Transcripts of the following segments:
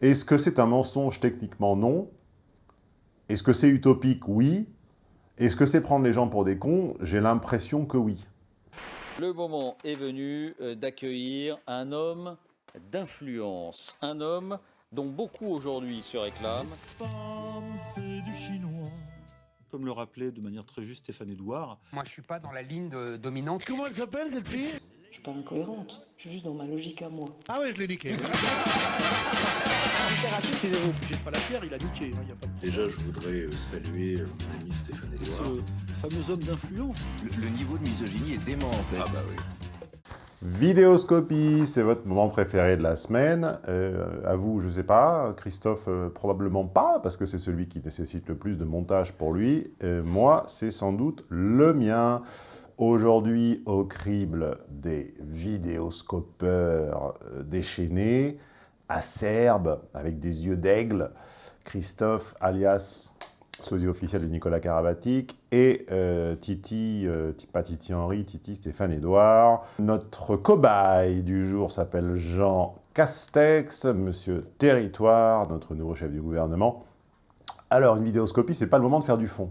Est-ce que c'est un mensonge Techniquement, non. Est-ce que c'est utopique? Oui. Est-ce que c'est prendre les gens pour des cons? J'ai l'impression que oui. Le moment est venu euh, d'accueillir un homme d'influence, un homme dont beaucoup aujourd'hui se réclament. c'est du chinois. Comme le rappelait de manière très juste Stéphane Edouard. Moi, je suis pas dans la ligne de- dominante. Comment elle s'appelle cette fille? Je suis pas incohérente, je suis juste dans ma logique à moi. Ah ouais, je l'ai niqué. Déjà, je voudrais euh, saluer euh, mon ami Stéphane Edouard. Ce fameux homme d'influence. Le, le niveau de misogynie est dément en fait. Ah bah oui. Vidéoscopie, c'est votre moment préféré de la semaine. Euh, à vous, je sais pas. Christophe, euh, probablement pas, parce que c'est celui qui nécessite le plus de montage pour lui. Euh, moi, c'est sans doute le mien. Aujourd'hui, au crible des vidéoscopeurs euh, déchaînés, acerbes, avec des yeux d'aigle, Christophe, alias sosie officiel de Nicolas Karabatic, et euh, Titi, euh, pas Titi Henry, Titi Stéphane Edouard. Notre cobaye du jour s'appelle Jean Castex, Monsieur Territoire, notre nouveau chef du gouvernement. Alors, une vidéoscopie, c'est pas le moment de faire du fond.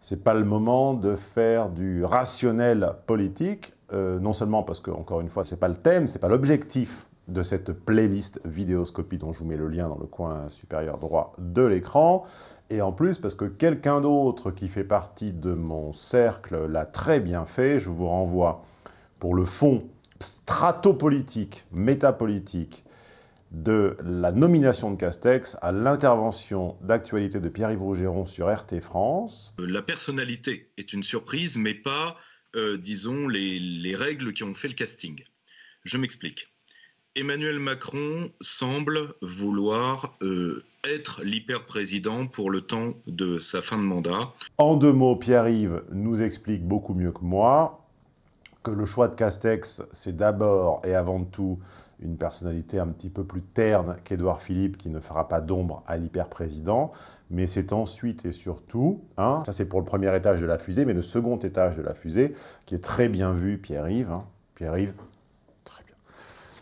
C'est pas le moment de faire du rationnel politique, euh, non seulement parce que, encore une fois, c'est pas le thème, c'est pas l'objectif de cette playlist vidéoscopie dont je vous mets le lien dans le coin supérieur droit de l'écran, et en plus parce que quelqu'un d'autre qui fait partie de mon cercle l'a très bien fait, je vous renvoie pour le fond stratopolitique, métapolitique, de la nomination de Castex à l'intervention d'actualité de Pierre-Yves Rougeron sur RT France. Euh, La personnalité est une surprise, mais pas, euh, disons, les, les règles qui ont fait le casting. Je m'explique. Emmanuel Macron semble vouloir euh, être l'hyper-président pour le temps de sa fin de mandat. En deux mots, Pierre-Yves nous explique beaucoup mieux que moi que le choix de Castex, c'est d'abord et avant tout une personnalité un petit peu plus terne qu'Édouard Philippe, qui ne fera pas d'ombre à l'hyper-président, mais c'est ensuite et surtout, hein, ça c'est pour le premier étage de la fusée, mais le second étage de la fusée, qui est très bien vu, Pierre-Yves, hein, Pierre-Yves, très bien.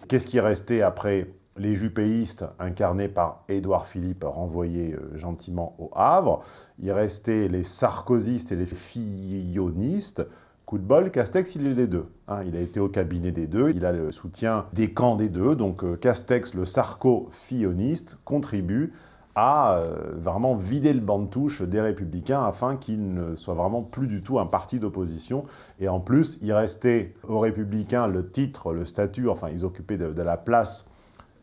Qu'est-ce qui est resté après les jupéistes incarnés par Édouard Philippe, renvoyés euh, gentiment au Havre? Il restait les sarkozystes et les fillonistes, Coup de bol, Castex, il est les deux. hein. il a été au cabinet des deux, il a le soutien des camps des deux, donc euh, Castex, le sarco-filloniste, contribue à euh, vraiment vider le banc de touche des Républicains afin qu'ils ne soient vraiment plus du tout un parti d'opposition. Et en plus, il restait aux Républicains le titre, le statut, enfin ils occupaient de la place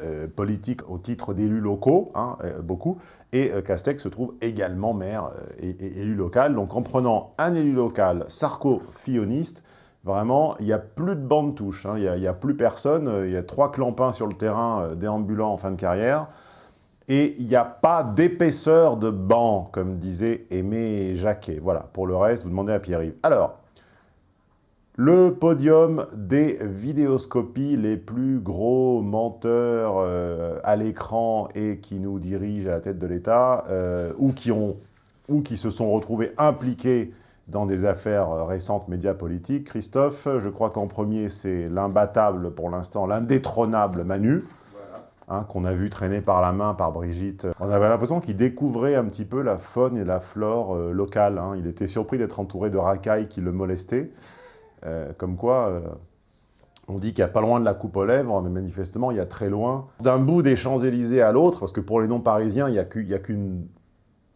euh, politique au titre d'élus locaux, hein, euh, beaucoup, et euh, Castex se trouve également maire et, élu local. Donc en prenant un élu local sarco-filloniste, vraiment, il n'y a plus de banc de touche, hein, il n'y a, plus personne, il y a trois clampins sur le terrain déambulants en fin de carrière, et il n'y a pas d'épaisseur de banc, comme disait Aimé Jacquet. Voilà, pour le reste, vous demandez à Pierre-Yves. Alors, le podium des vidéoscopies, les plus gros menteurs euh, à l'écran et qui nous dirigent à la tête de l'État, euh, ou, qui se sont retrouvés impliqués dans des affaires récentes médias politiques. Christophe, je crois qu'en premier, c'est l'imbattable pour l'instant, l'indétrônable Manu, hein, qu'on a vu traîner par la main par Brigitte. On avait l'impression qu'il découvrait un petit peu la faune et la flore euh, locale. hein. Il était surpris d'être entouré de racailles qui le molestaient. Euh, comme quoi, euh, on dit qu'il n'y a pas loin de la coupe aux lèvres, mais manifestement, il y a très loin. D'un bout des Champs-Élysées à l'autre, parce que pour les non-parisiens, il n'y a qu'une...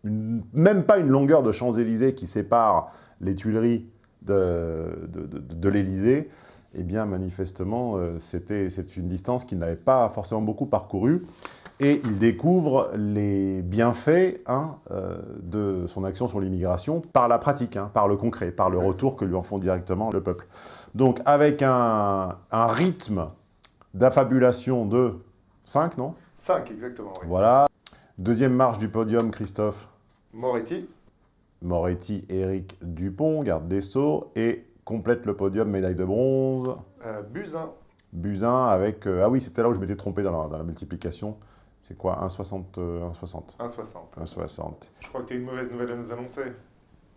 une- même pas une longueur de Champs-Élysées qui sépare les Tuileries de, l'Élysée, eh bien, manifestement, euh, c'est une distance qu'il n'avait pas forcément beaucoup parcourue. Et il découvre les bienfaits hein, euh, de son action sur l'immigration par la pratique, hein, par le concret, par le retour que lui en font directement le peuple. Donc avec un, un rythme d'affabulation de 5, non? 5, exactement, oui. Voilà. Deuxième marche du podium, Christophe Moretti, Moretti, Éric Dupont, garde des Sceaux, et complète le podium, médaille de bronze, euh, Buzyn, Buzyn avec... euh, ah oui, c'était là où je m'étais trompé dans la, dans la multiplication. C'est quoi 1,60 euh, 1,60 1,60. 1,60. Je crois que tu as une mauvaise nouvelle à nous annoncer.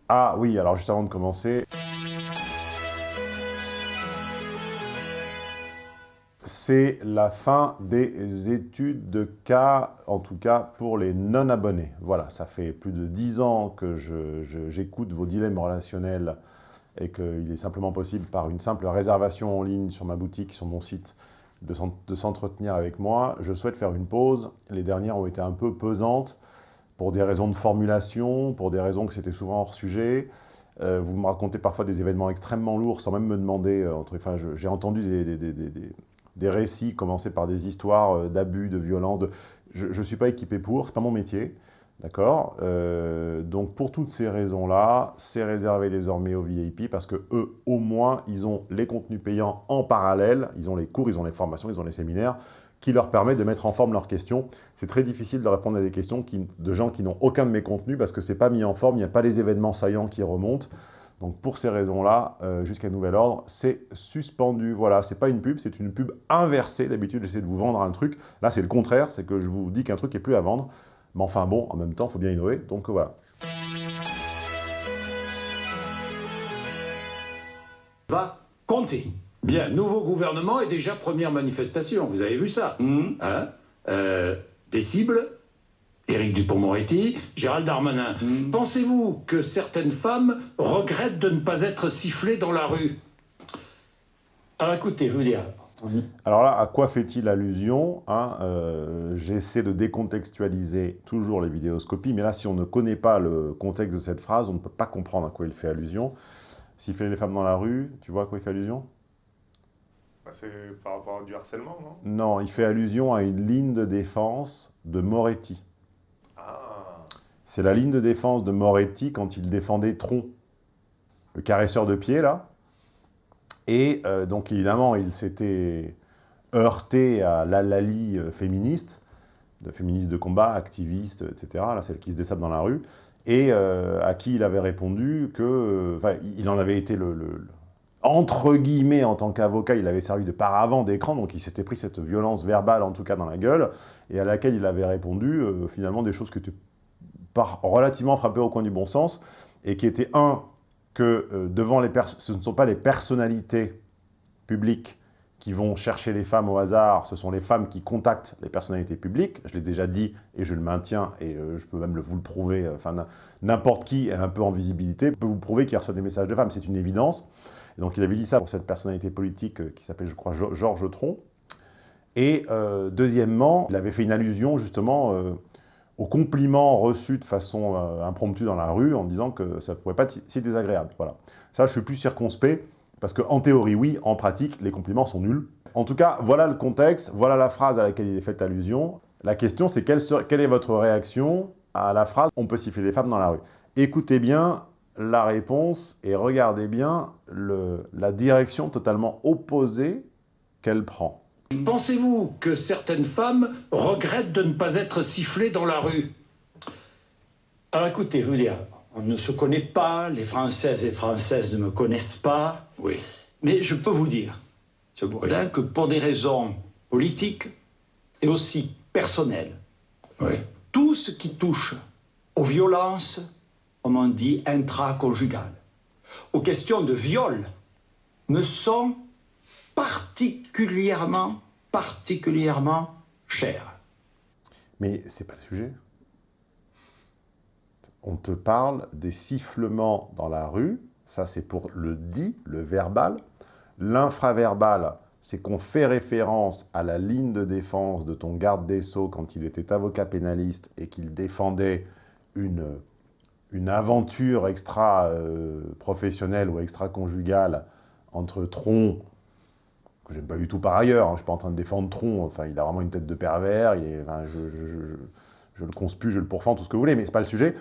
Ah oui, alors juste avant de commencer... c'est la fin des études de cas, en tout cas pour les non-abonnés. Voilà, ça fait plus de 10 ans que j'écoute vos dilemmes relationnels et qu'il est simplement possible, par une simple réservation en ligne sur ma boutique, sur mon site, de s'entretenir avec moi. Je souhaite faire une pause. Les dernières ont été un peu pesantes pour des raisons de formulation, pour des raisons que c'était souvent hors sujet. Euh, vous me racontez parfois des événements extrêmement lourds sans même me demander. Euh, enfin, j'ai entendu des, des, récits commencer par des histoires euh, d'abus, de violence. Je ne suis pas équipé pour, ce n'est pas mon métier. D'accord Donc, pour toutes ces raisons-là, c'est réservé désormais aux VIP parce que eux, au moins, ils ont les contenus payants en parallèle. Ils ont les cours, ils ont les formations, ils ont les séminaires qui leur permettent de mettre en forme leurs questions. C'est très difficile de répondre à des questions de gens qui n'ont aucun de mes contenus parce que ce n'est pas mis en forme, il n'y a pas les événements saillants qui remontent. Donc pour ces raisons-là, euh, jusqu'à nouvel ordre, c'est suspendu. Voilà, c'est pas une pub, c'est une pub inversée. D'habitude, j'essaie de vous vendre un truc. Là, c'est le contraire, c'est que je vous dis qu'un truc est plus à vendre. Mais enfin bon, en même temps, il faut bien innover. Donc voilà. Va compter. Bien, nouveau gouvernement et déjà première manifestation. Vous avez vu ça mmh. hein euh, Des cibles Éric Dupont-Moretti, Gérald Darmanin. Mmh. Pensez-vous que certaines femmes regrettent de ne pas être sifflées dans la rue? Alors écoutez, je veux dire... Alors là, à quoi fait-il allusion hein euh, J'essaie de décontextualiser toujours les vidéoscopies, mais là, si on ne connaît pas le contexte de cette phrase, on ne peut pas comprendre à quoi il fait allusion. Siffler les femmes dans la rue, tu vois à quoi il fait allusion? Bah, c'est par rapport à du harcèlement, non? Non, il fait allusion à une ligne de défense de Moretti. Ah. C'est la ligne de défense de Moretti quand il défendait Tron, le caresseur de pied, là. Et euh, donc, évidemment, il s'était heurté à l'alali euh, féministe, féministe de combat, activiste, etc., là, celle qui se dessape dans la rue, et euh, à qui il avait répondu que... Enfin, il en avait été le entre guillemets, en tant qu'avocat, il avait servi de paravent d'écran, donc il s'était pris cette violence verbale, en tout cas dans la gueule, et à laquelle il avait répondu, finalement, des choses qui étaient relativement frappées au coin du bon sens, et qui étaient, un, que euh, devant les ce ne sont pas les personnalités publiques qui vont chercher les femmes au hasard, ce sont les femmes qui contactent les personnalités publiques, je l'ai déjà dit, et je le maintiens, et euh, je peux même vous le prouver, enfin, n'importe qui est un peu en visibilité peut vous prouver qu'il reçoit des messages de femmes, c'est une évidence, donc il avait dit ça pour cette personnalité politique euh, qui s'appelle, je crois, Georges Tron. Et euh, deuxièmement, il avait fait une allusion justement euh, aux compliments reçus de façon impromptue dans la rue en disant que ça ne pourrait pas être si désagréable. Voilà. Ça, je suis plus circonspect parce qu'en théorie, oui, en pratique, les compliments sont nuls. En tout cas, voilà le contexte, voilà la phrase à laquelle il est fait allusion. La question, c'est quelle, quelle est votre réaction à la phrase « on peut siffler les femmes dans la rue ». Écoutez bien la réponse et regardez bien la direction totalement opposée qu'elle prend. Pensez-vous que certaines femmes regrettent de ne pas être sifflées dans la rue? Alors écoutez, dire, on ne se connaît pas, les Françaises et Françaises ne me connaissent pas. Oui. Mais je peux vous dire, ce que pour des raisons politiques et aussi personnelles, oui. tout ce qui touche aux violences, on dit, intraconjugales, aux questions de viol, me sont particulièrement, particulièrement chères. Mais c'est pas le sujet. On te parle des sifflements dans la rue, ça c'est pour le dit, le verbal. L'infraverbal, c'est qu'on fait référence à la ligne de défense de ton garde des Sceaux quand il était avocat pénaliste et qu'il défendait une une aventure extra-professionnelle euh, ou extra-conjugale entre Tron, que j'aime pas du tout par ailleurs, hein, je suis pas en train de défendre Tron, enfin, il a vraiment une tête de pervers, je, le conspue, je le pourfends, tout ce que vous voulez, mais c'est pas le sujet.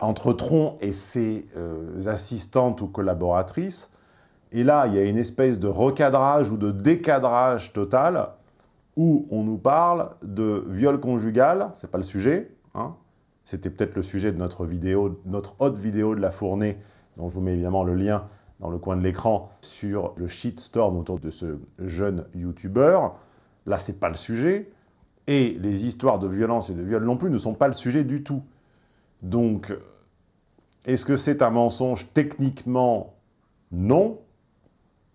Entre Tron et ses euh, assistantes ou collaboratrices, et là, il y a une espèce de recadrage ou de décadrage total, où on nous parle de viol conjugal, c'est pas le sujet, hein, c'était peut-être le sujet de notre vidéo, notre haute vidéo de la fournée, dont je vous mets évidemment le lien dans le coin de l'écran, sur le shitstorm autour de ce jeune YouTuber. Là, c'est pas le sujet. Et les histoires de violence et de viol non plus ne sont pas le sujet du tout. Donc, est-ce que c'est un mensonge Techniquement, non.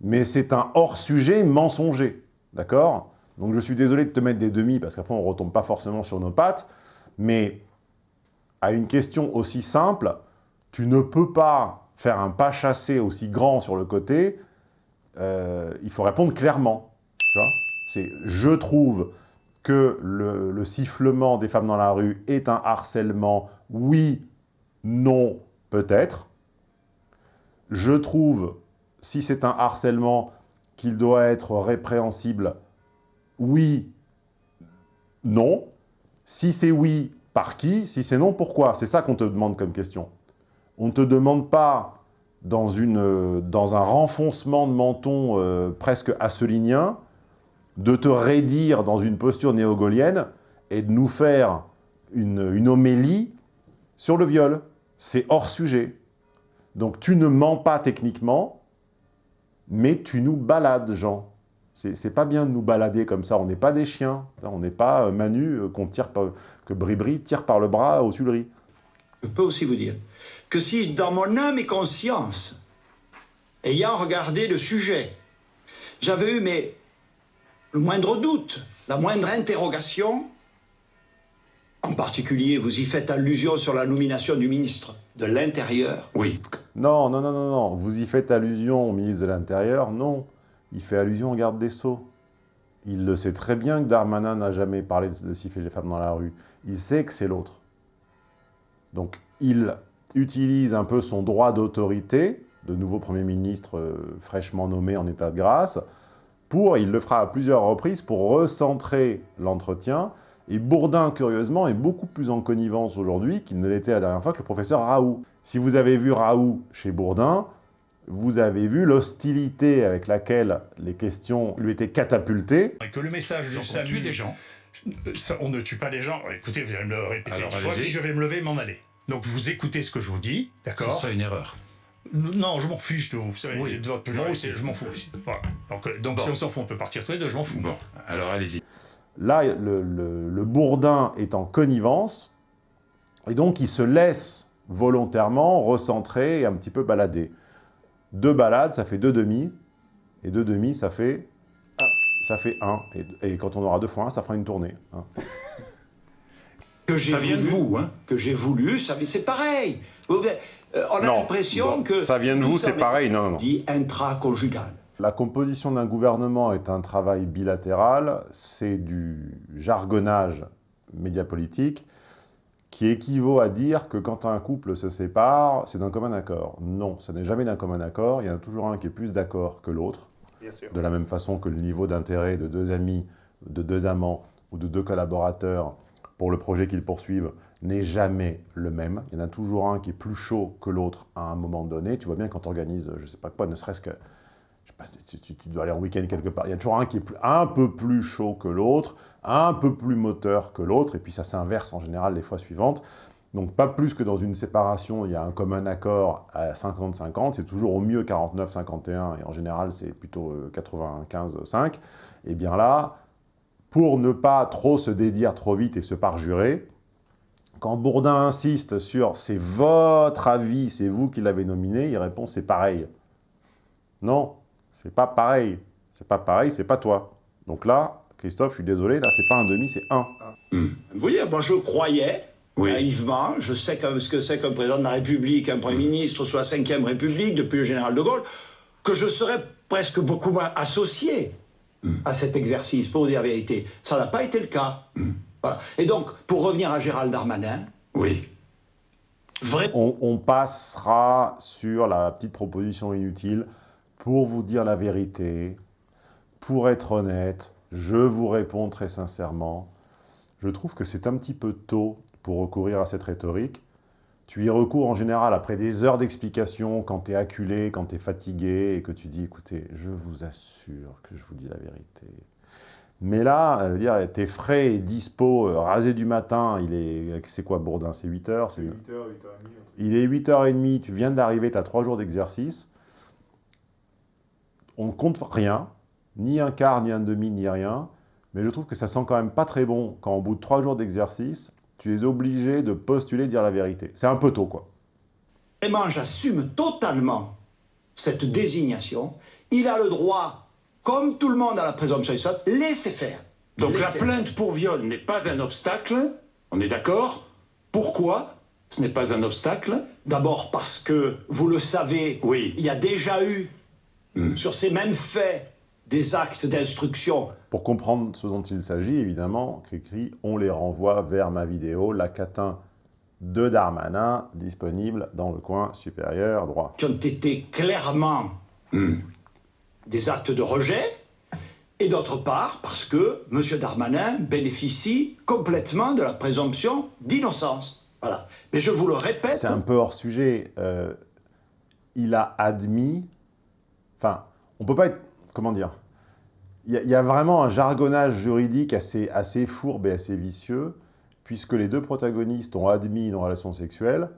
Mais c'est un hors-sujet mensonger. d'accord? Donc je suis désolé de te mettre des demi, parce qu'après on ne retombe pas forcément sur nos pattes, mais à une question aussi simple, tu ne peux pas faire un pas chassé aussi grand sur le côté, euh, il faut répondre clairement, tu vois C'est « je trouve que le, le sifflement des femmes dans la rue est un harcèlement, oui, non, peut-être. Je trouve, si c'est un harcèlement, qu'il doit être répréhensible, oui, non. Si c'est oui, par qui? Si c'est non, pourquoi? C'est ça qu'on te demande comme question. On ne te demande pas, dans, une, dans un renfoncement de menton euh, presque asselinien, de te raidir dans une posture néogolienne et de nous faire une, une homélie sur le viol. C'est hors sujet. Donc tu ne mens pas techniquement, mais tu nous balades, Jean. C'est pas bien de nous balader comme ça, on n'est pas des chiens, on n'est pas euh, Manu euh, qu'on tire par, que Bribri tire par le bras aux Tuileries. Je peux aussi vous dire que si dans mon âme et conscience, ayant regardé le sujet, j'avais eu mais, le moindre doute, la moindre interrogation, en particulier, vous y faites allusion sur la nomination du ministre de l'Intérieur Oui. Non, non, non, non, non. Vous y faites allusion au ministre de l'Intérieur Non. Il fait allusion au garde des Sceaux. Il le sait très bien que Darmanin n'a jamais parlé de siffler les femmes dans la rue. Il sait que c'est l'autre. Donc, il utilise un peu son droit d'autorité, de nouveau Premier ministre euh, fraîchement nommé en état de grâce, pour, il le fera à plusieurs reprises, pour recentrer l'entretien et Bourdin, curieusement, est beaucoup plus en connivence aujourd'hui qu'il ne l'était la dernière fois que le professeur Raoult. Si vous avez vu Raoult chez Bourdin, vous avez vu l'hostilité avec laquelle les questions lui étaient catapultées. Et que le message du salut... tue des gens On ne tue pas des gens. Écoutez, vous allez me le répéter Alors, fois, puis je vais me lever et m'en aller. Donc vous écoutez ce que je vous dis, d'accord Ce serait une erreur. Non, je m'en fiche de vous. Vous savez, oui. de votre je m'en fous. Voilà. Donc, euh, donc bon. si on s'en fout, on peut partir tous les deux, je m'en fous. Bon, alors allez-y. Là, le, le, le, Bourdin est en connivence, et donc il se laisse volontairement recentrer et un petit peu balader. Deux balades, ça fait deux demi, et deux demi, ça fait ça fait un. Et, et, quand on aura deux fois un, ça fera une tournée. Hein. Que j'ai voulu, de vous, hein que j'ai voulu, ça c'est pareil. Euh, on a l'impression que ça vient de vous, c'est pareil. Non, non, non. Dit intraconjugal. La composition d'un gouvernement est un travail bilatéral, c'est du jargonnage médiapolitique qui équivaut à dire que quand un couple se sépare, c'est d'un commun accord. Non, ce n'est jamais d'un commun accord, il y en a toujours un qui est plus d'accord que l'autre, de la même façon que le niveau d'intérêt de deux amis, de deux amants ou de deux collaborateurs pour le projet qu'ils poursuivent n'est jamais le même. Il y en a toujours un qui est plus chaud que l'autre à un moment donné. Tu vois bien quand tu organises, je ne sais pas quoi, ne serait-ce que tu, tu, dois aller en week-end quelque part. Il y a toujours un qui est plus, un peu plus chaud que l'autre, un peu plus moteur que l'autre, et puis ça s'inverse en général les fois suivantes. Donc pas plus que dans une séparation, il y a un commun accord à 50-50, c'est toujours au mieux 49-51, et en général c'est plutôt 95-5. Et bien là, pour ne pas trop se dédire trop vite et se parjurer, quand Bourdin insiste sur « c'est votre avis, c'est vous qui l'avez nominé », il répond « c'est pareil ». Non, c'est pas pareil. C'est pas pareil, c'est pas toi. Donc là, Christophe, je suis désolé, là, c'est pas un demi, c'est un. Vous voyez, moi je croyais, oui. naïvement, je sais ce que c'est qu'un président de la République, un Premier ministre sous la Ve République, depuis le général de Gaulle, que je serais presque beaucoup moins associé à cet exercice, pour vous dire la vérité. Ça n'a pas été le cas. Voilà. Et donc, pour revenir à Gérald Darmanin... Oui. Vrai... On, on passera sur la petite proposition inutile pour vous dire la vérité, pour être honnête, je vous réponds très sincèrement, je trouve que c'est un petit peu tôt pour recourir à cette rhétorique. Tu y recours en général après des heures d'explication, quand tu es acculé, quand tu es fatigué, et que tu dis, écoutez, je vous assure que je vous dis la vérité. Mais là, dire, t'es frais et dispo, euh, rasé du matin, il est, c'est quoi Bourdin C'est 8 heures 8 heures, 8 heures et demie. Il est 8h30, tu viens d'arriver, tu as 3 jours d'exercice, on ne compte rien, ni un quart, ni un demi, ni rien, mais je trouve que ça sent quand même pas très bon quand au bout de trois jours d'exercice, tu es obligé de postuler, dire la vérité. C'est un peu tôt, quoi. Vraiment, j'assume totalement cette désignation. Il a le droit, comme tout le monde a la présomption innocente, laissez faire. Donc la plainte pour viol n'est pas un obstacle, on est d'accord Pourquoi ce n'est pas un obstacle? D'abord parce que, vous le savez, Oui. il y a déjà eu, sur ces mêmes faits, des actes d'instruction. Pour comprendre ce dont il s'agit, évidemment, Cricri, on les renvoie vers ma vidéo, la catin de Darmanin, disponible dans le coin supérieur droit. qui ont été clairement des actes de rejet, et d'autre part parce que M. Darmanin bénéficie complètement de la présomption d'innocence. Voilà. Mais je vous le répète, C'est un peu hors sujet. euh, il a admis... Enfin, on peut pas être... Comment dire Il y, a- vraiment un jargonnage juridique assez, assez fourbe et assez vicieux, puisque les deux protagonistes ont admis une relation sexuelle,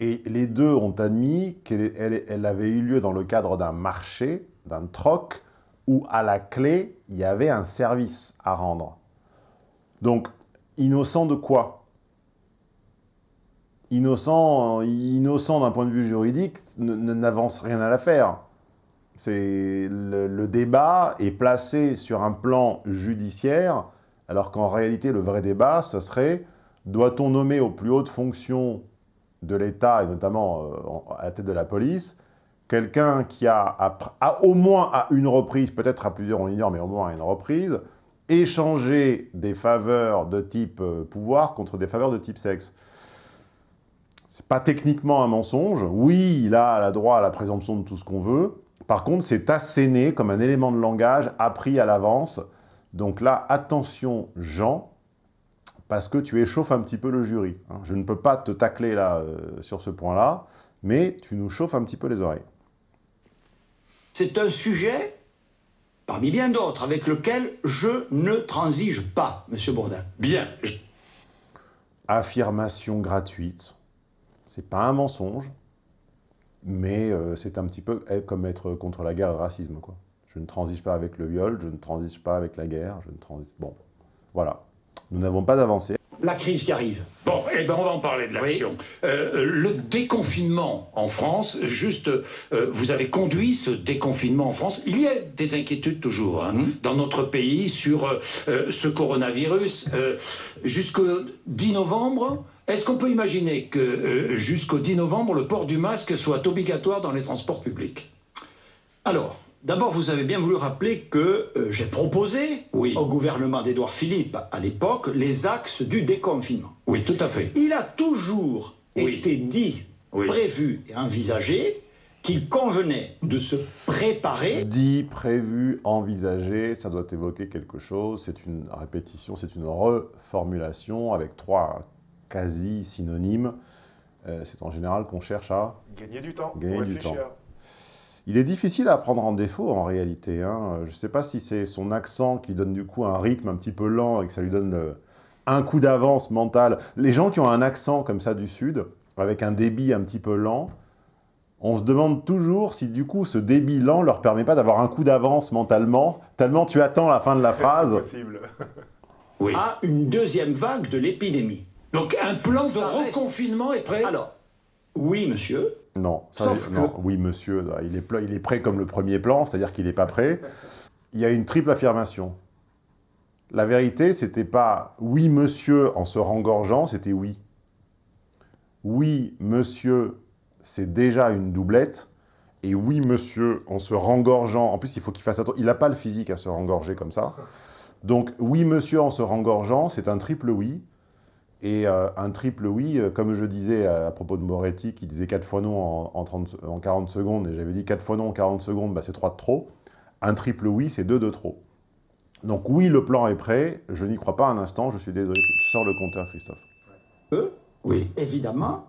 et les deux ont admis qu'elle elle- avait eu lieu dans le cadre d'un marché, d'un troc, où à la clé, il y avait un service à rendre. Donc, innocent de quoi? Innocent, innocent d'un point de vue juridique n'avance rien à l'affaire. C'est le, débat est placé sur un plan judiciaire, alors qu'en réalité, le vrai débat, ce serait doit-on nommer aux plus hautes fonctions de l'État, et notamment euh, à la tête de la police, quelqu'un qui a, au moins à une reprise, peut-être à plusieurs, on ignore, mais au moins à une reprise, échangé des faveurs de type euh, pouvoir contre des faveurs de type sexe? C'est pas techniquement un mensonge. Oui, il a la droit à la présomption de tout ce qu'on veut. Par contre, c'est asséné comme un élément de langage appris à l'avance. Donc là, attention, Jean, parce que tu échauffes un petit peu le jury. hein. Je ne peux pas te tacler là, euh, sur ce point-là, mais tu nous chauffes un petit peu les oreilles. c'est un sujet, parmi bien d'autres, avec lequel je ne transige pas, M. Bourdin. Bien. je- affirmation gratuite. C'est pas un mensonge, mais euh, c'est un petit peu comme être contre la guerre et le racisme. Quoi. Je ne transige pas avec le viol, je ne transige pas avec la guerre, je ne transige... Bon, voilà. Nous n'avons pas avancé. La crise qui arrive. Bon, eh ben on va en parler de l'action. Euh, le déconfinement en France, juste, euh, vous avez conduit ce déconfinement en France. Il y a des inquiétudes toujours hein, dans notre pays sur euh, ce coronavirus. Euh, Jusqu'au 10 novembre, est-ce qu'on peut imaginer que euh, jusqu'au 10 novembre, le port du masque soit obligatoire dans les transports publics? Alors, d'abord, vous avez bien voulu rappeler que euh, j'ai proposé Oui. au gouvernement d'Édouard Philippe, à l'époque, les axes du déconfinement. Oui, tout à fait. Il a toujours Oui. été dit, Oui. prévu et envisagé qu'il convenait de se préparer Dit, prévu, envisagé, ça doit évoquer quelque chose. C'est une répétition, c'est une reformulation avec trois quasi synonymes. Euh, c'est en général qu'on cherche à Gagner du temps. Gagner du. Il est difficile à prendre en défaut en réalité. hein. Je ne sais pas si c'est son accent qui donne du coup un rythme un petit peu lent et que ça lui donne le- un coup d'avance mental. Les gens qui ont un accent comme ça du Sud, avec un débit un petit peu lent, on se demande toujours si du coup ce débit lent leur permet pas d'avoir un coup d'avance mentalement, tellement tu attends la fin de la phrase. C'est possible. Oui. à une deuxième vague de l'épidémie. Donc un plan de reste- reconfinement est prêt Alors, oui, monsieur, Non, ça, Sauf non. que- oui monsieur, il est, pla- il est prêt comme le premier plan, c'est-à-dire qu'il n'est pas prêt. Il y a une triple affirmation. La vérité, c'était pas « oui, monsieur » en se rengorgeant, c'était « oui ». Oui, monsieur, c'est déjà une doublette. Et oui, monsieur, en se rengorgeant... En plus, il faut qu'il fasse attention. Il n'a pas le physique à se rengorger comme ça. Donc, oui, monsieur, en se rengorgeant, c'est un triple oui. Et euh, un triple oui, euh, comme je disais à, à propos de Moretti, qui disait 4 fois non en, en 30 se- en 40 secondes, et j'avais dit 4 fois non en 40 secondes, bah, c'est 3 de trop. Un triple oui, c'est 2 de trop. Donc oui, le plan est prêt, je n'y crois pas un instant, je suis désolé. Tu sors le compteur, Christophe. oui, évidemment,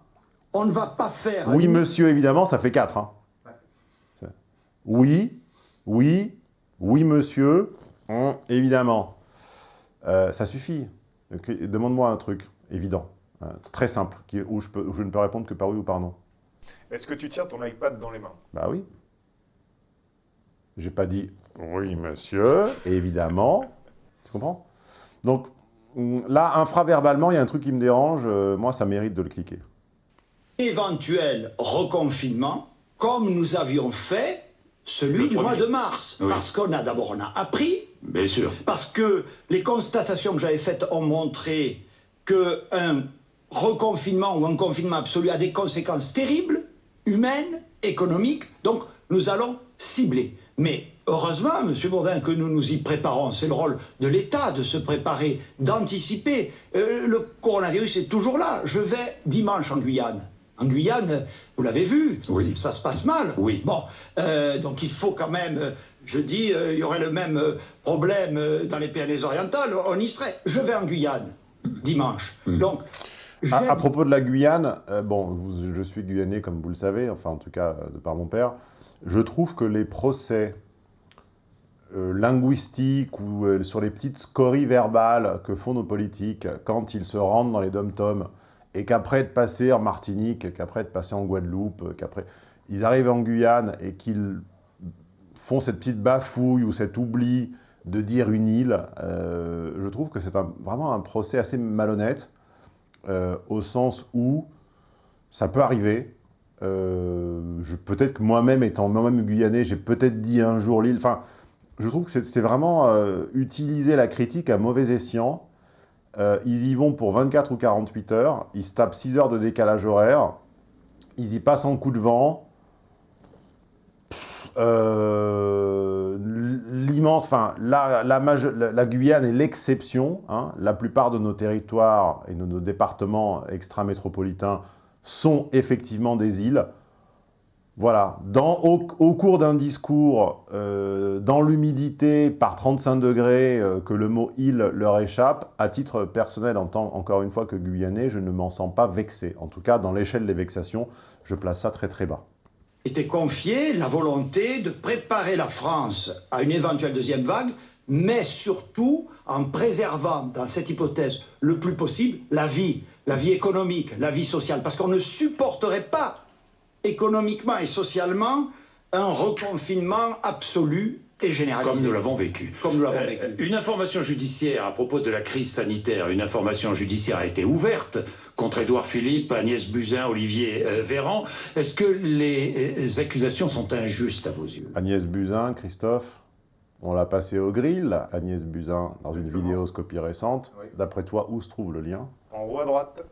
on ne va pas faire... Oui, une- monsieur, évidemment, ça fait 4. C'est- Oui, oui, oui, monsieur, hum, évidemment. Euh, ça suffit. Demande-moi un truc évident, euh, très simple, qui- où, je peux- où je ne peux répondre que par oui ou par non. Est-ce que tu tiens ton iPad dans les mains? Bah oui. J'ai pas dit oui, monsieur, évidemment. Tu comprends? Donc hum, là, infraverbalement, il y a un truc qui me dérange. euh, moi, ça mérite de le cliquer. éventuel reconfinement, comme nous avions fait celui du mois de mars. Parce qu'on a d'abord on a appris. Bien sûr. Parce que les constatations que j'avais faites ont montré qu'un reconfinement ou un confinement absolu a des conséquences terribles, humaines, économiques. Donc nous allons cibler. Mais heureusement, M. Bourdin, que nous nous y préparons. C'est le rôle de l'État de se préparer, d'anticiper. Euh, le coronavirus est toujours là. Je vais dimanche en Guyane. En Guyane, vous l'avez vu, oui. ça se passe mal. Oui. Bon, euh, donc il faut quand même, euh, je dis, il y aurait le même problème dans les Pyrénées-Orientales, on y serait. Je vais en Guyane, dimanche. Hmm. Donc, à, à, propos de la Guyane, bon, je suis guyanais comme vous le savez, enfin en tout cas de par mon père, je trouve que les procès euh, linguistiques ou euh, sur les petites scories verbales que font nos politiques quand ils se rendent dans les dom-toms et qu'après de passer en Martinique, qu'après de passer en Guadeloupe, qu'après ils arrivent en Guyane et qu'ils font cette petite bafouille ou cet oubli de dire une île, euh, je trouve que c'est vraiment un procès assez malhonnête, euh, au sens où ça peut arriver. Euh, peut-être que moi-même, étant moi-même guyanais, j'ai peut-être dit un jour l'île. Enfin, je trouve que c'est vraiment utiliser la critique à mauvais escient. Ils y vont pour 24 ou 48 heures, ils se tapent 6 heures de décalage horaire, ils y passent en coup de vent. Euh, L'immense, enfin, la, Guyane est l'exception. Hein. La plupart de nos territoires et de nos départements extra-métropolitains sont effectivement des îles. Voilà, au, cours d'un discours, euh, dans l'humidité, par 35 degrés, euh, que le mot « île » leur échappe, à titre personnel, en tant, encore une fois, que guyanais, je ne m'en sens pas vexé. En tout cas, dans l'échelle des vexations, je place ça très très bas. Était confié la volonté de préparer la France à une éventuelle deuxième vague, mais surtout en préservant, dans cette hypothèse, le plus possible, la vie, la vie économique, la vie sociale, parce qu'on ne supporterait pas économiquement et socialement un reconfinement absolu et généralisé. Comme nous l'avons vécu. Comme nous l'avons euh, vécu. Une information judiciaire à propos de la crise sanitaire, une information judiciaire a été ouverte contre Édouard Philippe, Agnès Buzyn, Olivier euh, Véran. Est-ce que les, euh, accusations sont injustes à vos yeux? Agnès Buzyn, Christophe on l'a passé au grill, Agnès Buzyn, dans une vidéoscopie récente. Oui. D'après toi, où se trouve le lien? En haut à droite.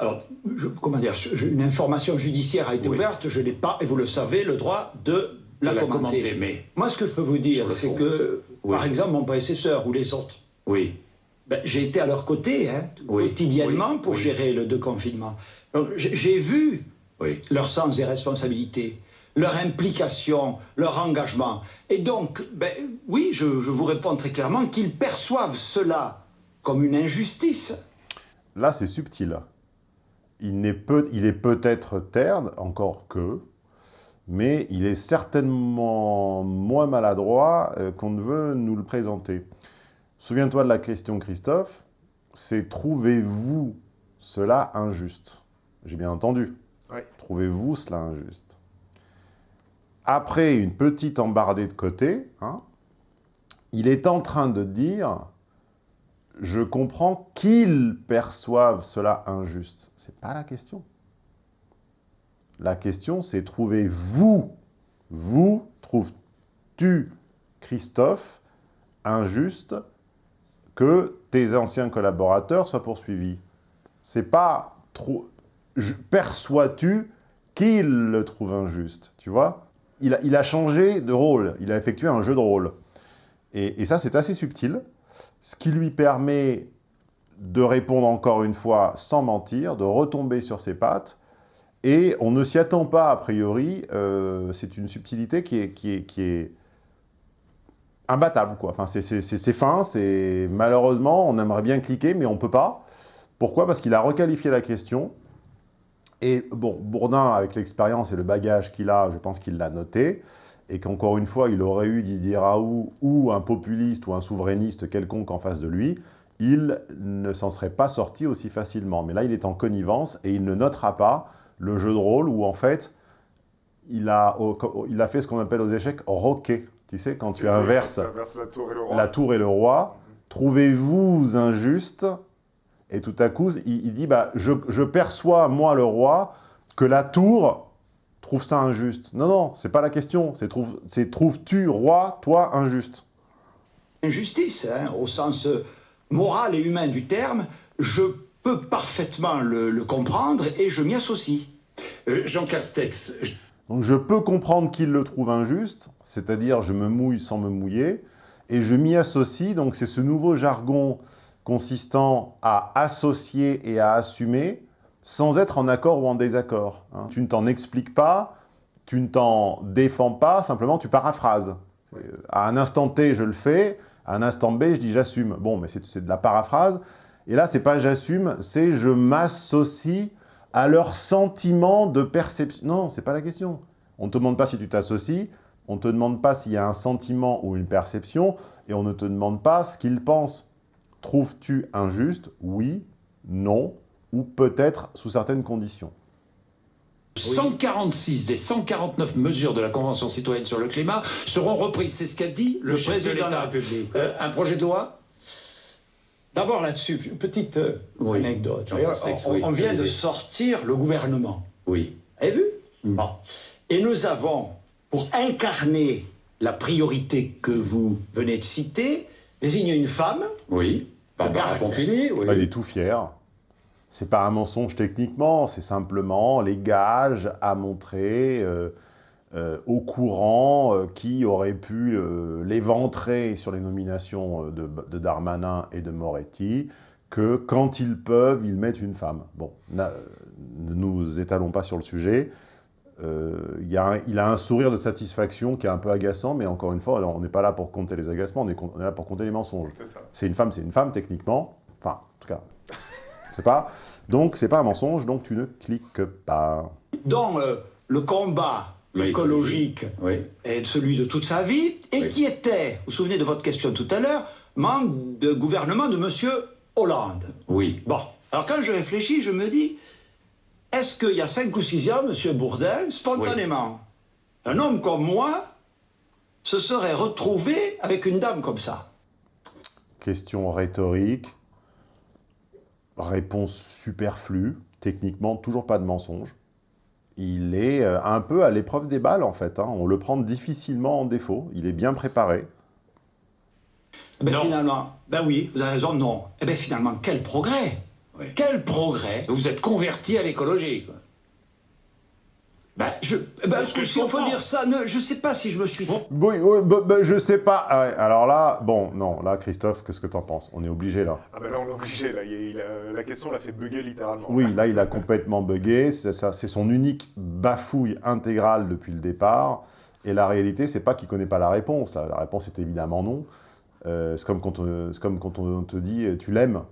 Alors, je, comment dire, une information judiciaire a été oui. ouverte, je n'ai pas, et vous le savez, le droit de la, de la commenter. commenter. Mais Moi, ce que je peux vous dire, c'est que, oui. par exemple, mon prédécesseur ou les autres, oui. ben, j'ai été à leur côté, hein, oui. quotidiennement, pour gérer le déconfinement. J'ai vu leur sens des responsabilités, leur implication, leur engagement. Et donc, ben, oui, je, je vous réponds très clairement qu'ils perçoivent cela comme une injustice. Là, c'est subtil il, peut, il est peut-être terne, encore que, mais il est certainement moins maladroit euh, qu'on ne veut nous le présenter. Souviens-toi de la question, Christophe, c'est « trouvez-vous cela injuste ?» J'ai bien entendu. Oui. Trouvez-vous cela injuste? Après une petite embardée de côté, hein, il est en train de dire je comprends qu'ils perçoivent cela injuste. Ce n'est pas la question. La question, c'est trouvez-vous, vous, trouves-tu, Christophe, injuste que tes anciens collaborateurs soient poursuivis? C'est pas trop... Perçois-tu qu'ils le trouvent injuste Tu vois? Il a, changé de rôle, il a effectué un jeu de rôle. Et ça, c'est assez subtil ce qui lui permet de répondre encore une fois sans mentir, de retomber sur ses pattes, et on ne s'y attend pas a priori, euh, c'est une subtilité qui est, imbattable. Quoi. Enfin, c'est fin, malheureusement, on aimerait bien cliquer, mais on ne peut pas. Pourquoi? Parce qu'il a requalifié la question, et bon, Bourdin, avec l'expérience et le bagage qu'il a, je pense qu'il l'a noté, et qu'encore une fois, il aurait eu Didier Raoult ou un populiste ou un souverainiste quelconque en face de lui, il ne s'en serait pas sorti aussi facilement. Mais là, il est en connivence et il ne notera pas le jeu de rôle où, en fait, il a, il a fait ce qu'on appelle aux échecs « roquer ». Tu sais, quand tu inverses la tour et le roi, la tour et le roi trouvez-vous injuste Et tout à coup, il, il dit bah, je, je perçois, moi, le roi, que la tour trouve ça injuste. Non, non, c'est pas la question. C'est trouve, trouves-tu, roi, toi, injuste? Injustice, hein, au sens euh, moral et humain du terme, je peux parfaitement le, comprendre et je m'y associe. Euh, Jean Castex. Donc je peux comprendre qu'il le trouve injuste, c'est-à-dire je me mouille sans me mouiller, et je m'y associe, donc c'est ce nouveau jargon consistant à associer et à assumer sans être en accord ou en désaccord. Hein. Tu ne t'en expliques pas, tu ne t'en défends pas, simplement tu paraphrases. À un instant T, je le fais, à un instant B, je dis j'assume. Bon, mais c'est de la paraphrase. Et là, c'est pas j'assume, c'est je m'associe à leur sentiment de perception. Non, c'est pas la question. On ne te demande pas si tu t'associes, on ne te demande pas s'il y a un sentiment ou une perception, et on ne te demande pas ce qu'ils pensent. Trouves-tu injuste? Oui, non, ou peut-être sous certaines conditions. 146 des 149 mesures de la Convention citoyenne sur le climat seront reprises. C'est ce qu'a dit le, chef président de l'État. République. Euh, un projet de loi? D'abord là-dessus, une petite euh, anecdote. On, vient de sortir le gouvernement. Oui. Vous avez vu mm. bon. Et nous avons, pour incarner la priorité que vous venez de citer, désigné une femme. Oui. Barbara Pompili. Oui. il est tout fier. C'est pas un mensonge techniquement, c'est simplement les gages à montrer euh, euh, au courant euh, qui aurait pu l'éventrer sur les nominations de, Darmanin et de Moretti, que quand ils peuvent, ils mettent une femme. Bon, ne nous étalons pas sur le sujet. il a un sourire de satisfaction qui est un peu agaçant, mais encore une fois, on n'est pas là pour compter les agacements, on est, on est là pour compter les mensonges. C'est une femme, c'est une femme techniquement. Enfin, en tout cas, c'est pas. Donc, c'est pas un mensonge, donc tu ne cliques pas. Dans euh, le combat écologique et celui de toute sa vie, et qui était, vous vous souvenez de votre question tout à l'heure, membre de gouvernement de M. Hollande. Oui. Bon, alors quand je réfléchis, je me dis, est-ce qu'il y a cinq ou six ans, M. Bourdin, spontanément, un homme comme moi se serait retrouvé avec une dame comme ça? Question rhétorique. Réponse superflue, techniquement toujours pas de mensonge. Il est euh, un peu à l'épreuve des balles en fait, hein. on le prend difficilement en défaut, il est bien préparé. Ben finalement, ben oui, vous avez raison, non. Eh bien finalement, quel progrès Quel progrès Vous êtes converti à l'écologie. Ben, je, faut dire ça, ne, je sais pas si je me suis... Oui, oui bah, bah, je sais pas. Ah alors là, bon, non, là, Christophe, qu'est-ce que t'en penses? On est obligé, là. Ah ben là, on est obligé, là. la question l'a fait bugger littéralement. Oui, là, il a complètement bugué. C'est son unique bafouille intégrale depuis le départ. Et la réalité, c'est pas qu'il connaît pas la réponse. La réponse est évidemment non. Euh, c'est comme, quand on, comme quand on te dit « tu l'aimes ».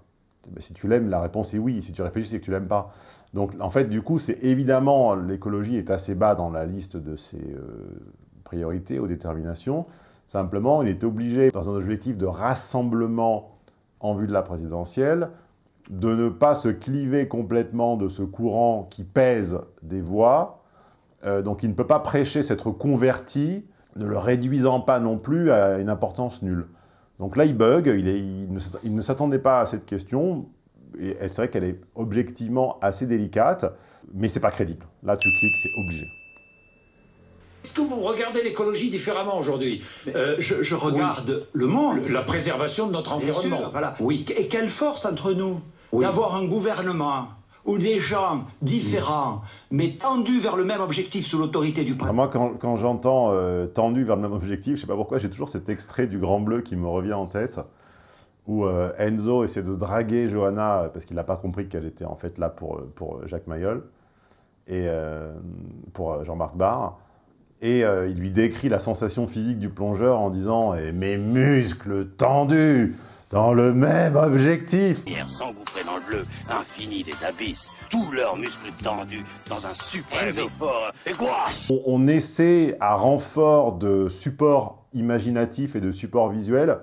Ben, si tu l'aimes, la réponse est oui. Si tu réfléchis, c'est que tu l'aimes pas. Donc, en fait, du coup, c'est évidemment, l'écologie est assez bas dans la liste de ses euh, priorités ou déterminations. Simplement, il est obligé, dans un objectif de rassemblement en vue de la présidentielle, de ne pas se cliver complètement de ce courant qui pèse des voix. Euh, donc, il ne peut pas prêcher s'être converti, ne le réduisant pas non plus à une importance nulle. Donc là, il bug, il ne s'attendait pas à cette question, et c'est vrai qu'elle est objectivement assez délicate, mais c'est pas crédible. Là, tu cliques, c'est obligé. Est-ce que vous regardez l'écologie différemment aujourd'hui? Euh, je, regarde le monde. La préservation de notre environnement. voilà. Oui. Et quelle force entre nous d'avoir un gouvernement où des gens différents, mais tendus vers le même objectif sous l'autorité du président. Moi, quand, j'entends euh, tendus vers le même objectif, je sais pas pourquoi, j'ai toujours cet extrait du Grand Bleu qui me revient en tête où euh, Enzo essaie de draguer Johanna parce qu'il n'a pas compris qu'elle était en fait là pour, euh, pour Jacques Mayol et euh, pour Jean-Marc Barr. Et il lui décrit la sensation physique du plongeur en disant eh, Mes muscles tendus dans le même objectif !» s'engouffrer dans le bleu, infini des abysses, tous leurs muscles tendus dans un suprême effort. Et quoi? On, on essaie, à renfort de support imaginatif et de support visuel,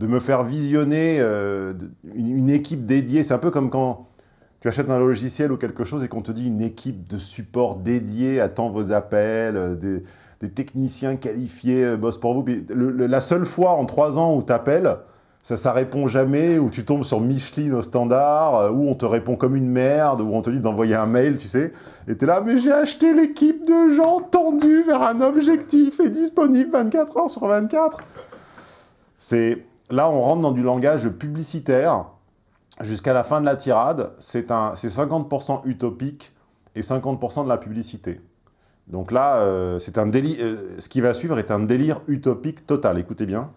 de me faire visionner euh, une, équipe dédiée. C'est un peu comme quand tu achètes un logiciel ou quelque chose et qu'on te dit une équipe de support dédiée attend vos appels, euh, des, techniciens qualifiés euh, bossent pour vous. la seule fois en trois ans où tu appelles, ça, ça répond jamais, ou tu tombes sur Micheline au standard, euh, où on te répond comme une merde, où on te dit d'envoyer un mail, tu sais. Et t'es là, mais j'ai acheté l'équipe de gens tendus vers un objectif et disponible 24 heures sur 24. C'est Là, on rentre dans du langage publicitaire jusqu'à la fin de la tirade. C'est 50% utopique et 50% de la publicité. Donc là, euh, un délire, euh, ce qui va suivre est un délire utopique total. Écoutez bien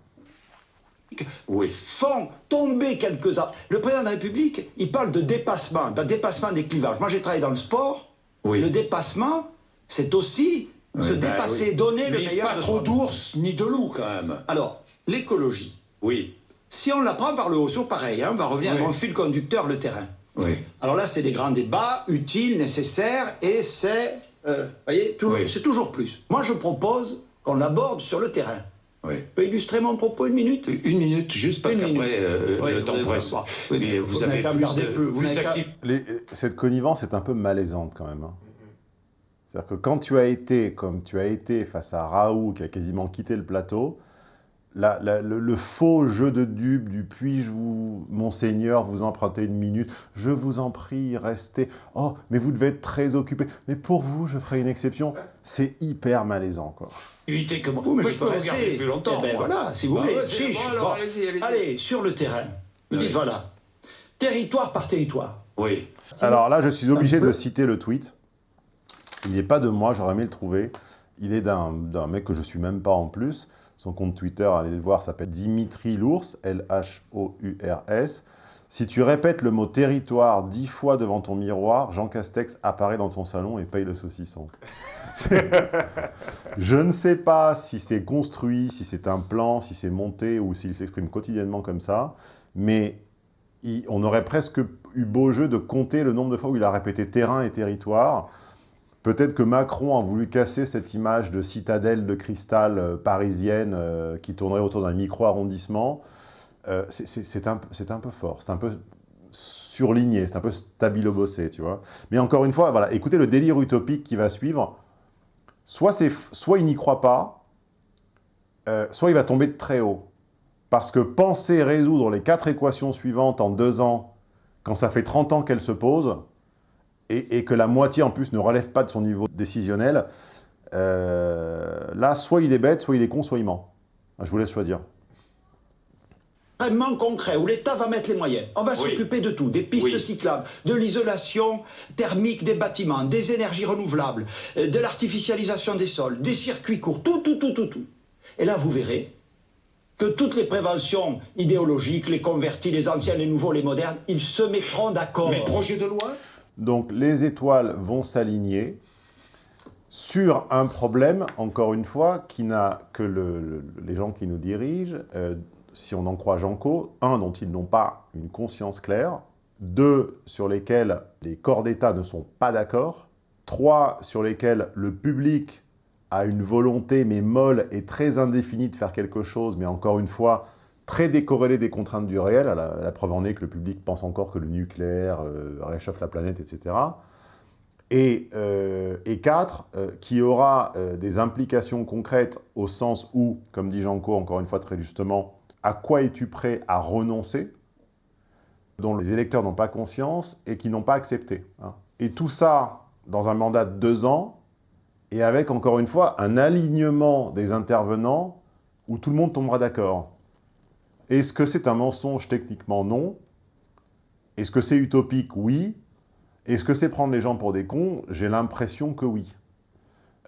où font tomber quelques-uns. Le président de la République, il parle de dépassement, d'un dépassement des clivages. Moi, j'ai travaillé dans le sport. Oui. Le dépassement, c'est aussi se ben dépasser, donner le meilleur. Pas trop d'ours ni de loups, quand même. Alors, l'écologie. Oui. Si on la prend par le haut, c'est pareil, hein, on va revenir à mon fil conducteur, le terrain. Oui. Alors là, c'est des grands débats utiles, nécessaires, et c'est, euh, voyez, c'est toujours plus. Moi, je propose qu'on l'aborde sur le terrain. Oui. Je peux illustrer mon propos une minute? Une minute, juste parce qu'après, euh, le temps presse. Oui, vous, vous, avez plus de... Vous Les, cette connivence est un peu malaisante quand même. Hein. C'est-à-dire que quand tu as été, comme tu as été face à Raoult, qui a quasiment quitté le plateau, le, faux jeu de dupe du « puis-je vous, monseigneur, vous emprunter une minute? Je vous en prie, restez. Oh, mais vous devez être très occupé. Mais pour vous, je ferai une exception. » C'est hyper malaisant, quoi. Évitez que moi, mais je, peux rester plus longtemps. Eh ben voilà, si vous voulez. allez, sur le terrain. Vous dites, voilà, territoire par territoire. Oui. Alors là, je suis obligé de citer le tweet. Il n'est pas de moi, j'aurais aimé le trouver. Il est d'un mec que je suis même pas en plus. Son compte Twitter, allez le voir, s'appelle Dimitri Lours, L-H-O-U-R-S. Si tu répètes le mot territoire dix fois devant ton miroir, Jean Castex apparaît dans ton salon et paye le saucisson. Je ne sais pas si c'est construit, si c'est un plan, si c'est monté ou s'il s'exprime quotidiennement comme ça, mais on aurait presque eu beau jeu de compter le nombre de fois où il a répété terrain et territoire. Peut-être que Macron a voulu casser cette image de citadelle de cristal euh, parisienne euh, qui tournerait autour d'un micro-arrondissement. Euh, c'est un, peu fort, c'est un peu surligné, c'est un peu stabilo-bossé, tu vois. Mais encore une fois, voilà, écoutez le délire utopique qui va suivre. Soit, il n'y croit pas, soit il va tomber de très haut. Parce que penser résoudre les quatre équations suivantes en deux ans, quand ça fait 30 ans qu'elles se posent, et, que la moitié en plus ne relève pas de son niveau décisionnel, euh, là, soit il est bête, soit il est con, soit il ment. Je vous laisse choisir. Extrêmement concret, où l'État va mettre les moyens. On va s'occuper de tout, des pistes cyclables, de l'isolation thermique des bâtiments, des énergies renouvelables, euh, de l'artificialisation des sols, des circuits courts, tout, tout, tout, tout, tout. Et là, vous verrez que toutes les préventions idéologiques, les convertis, les anciens, les nouveaux, les modernes, ils se mettront d'accord. Mais projet de loi? Donc les étoiles vont s'aligner sur un problème, encore une fois, qui n'a que les gens qui nous dirigent, euh, si on en croit Janco, un, dont ils n'ont pas une conscience claire, deux, sur lesquels les corps d'État ne sont pas d'accord, trois, sur lesquels le public a une volonté, mais molle et très indéfinie de faire quelque chose, mais encore une fois, très décorrélé des contraintes du réel, la, preuve en est que le public pense encore que le nucléaire euh, réchauffe la planète, etc. Et, euh, et quatre, euh, qui aura des implications concrètes au sens où, comme dit Janco, encore une fois très justement, à quoi es-tu prêt à renoncer dont les électeurs n'ont pas conscience et qui n'ont pas accepté. Hein. Et tout ça dans un mandat de deux ans, et avec, encore une fois, un alignement des intervenants où tout le monde tombera d'accord. Est-ce que c'est un mensonge Techniquement, non. Est-ce que c'est utopique? Oui. Est-ce que c'est prendre les gens pour des cons? J'ai l'impression que oui.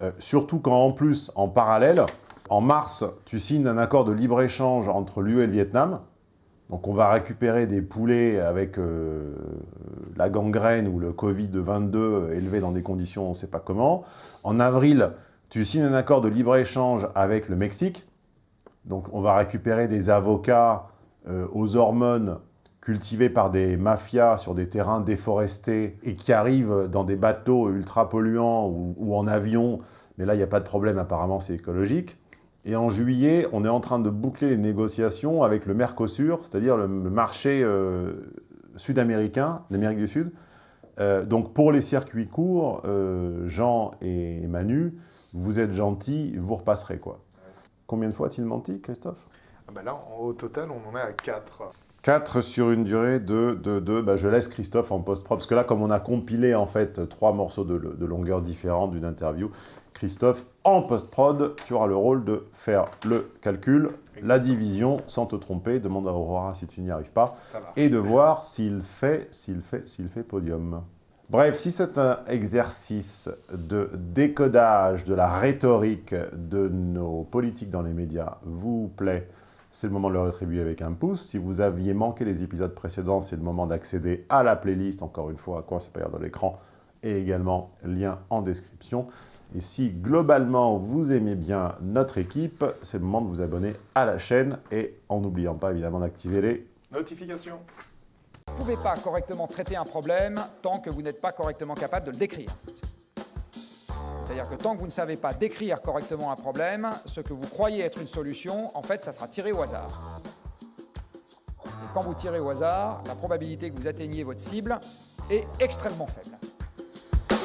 Euh, surtout quand, en plus, en parallèle, en mars, tu signes un accord de libre-échange entre l'UE et le Vietnam. Donc on va récupérer des poulets avec euh, la gangrène ou le Covid-22 élevé dans des conditions on ne sait pas comment. En avril, tu signes un accord de libre-échange avec le Mexique. Donc on va récupérer des avocats euh, aux hormones cultivés par des mafias sur des terrains déforestés et qui arrivent dans des bateaux ultra polluants ou, en avion, mais là il n'y a pas de problème, apparemment c'est écologique. Et en juillet, on est en train de boucler les négociations avec le Mercosur, c'est-à-dire le marché euh, sud-américain, d'Amérique du Sud. Euh, donc pour les circuits courts, Jean et Manu, vous êtes gentils, vous repasserez quoi. Combien de fois a-t-il menti, Christophe? Ah bah là, au total, on en est à 4. 4 sur une durée de 2. Bah, je laisse Christophe en post-prod, parce que là, comme on a compilé en fait trois morceaux de, de longueur différente d'une interview, Christophe, en post-prod, tu auras le rôle de faire le calcul, la division, sans te tromper, demande à Aurora si tu n'y arrives pas, et de voir s'il fait, s'il fait, s'il fait podium. Bref, si c'est un exercice de décodage de la rhétorique de nos politiques dans les médias vous plaît, c'est le moment de le rétribuer avec un pouce. Si vous aviez manqué les épisodes précédents, c'est le moment d'accéder à la playlist, encore une fois, à quoi c'est pas dans l'écran, et également lien en description. Et si globalement vous aimez bien notre équipe, c'est le moment de vous abonner à la chaîne et en n'oubliant pas évidemment d'activer les notifications. Vous ne pouvez pas correctement traiter un problème tant que vous n'êtes pas correctement capable de le décrire. C'est-à-dire que tant que vous ne savez pas décrire correctement un problème, ce que vous croyez être une solution, en fait, ça sera tiré au hasard. Et quand vous tirez au hasard, la probabilité que vous atteigniez votre cible est extrêmement faible.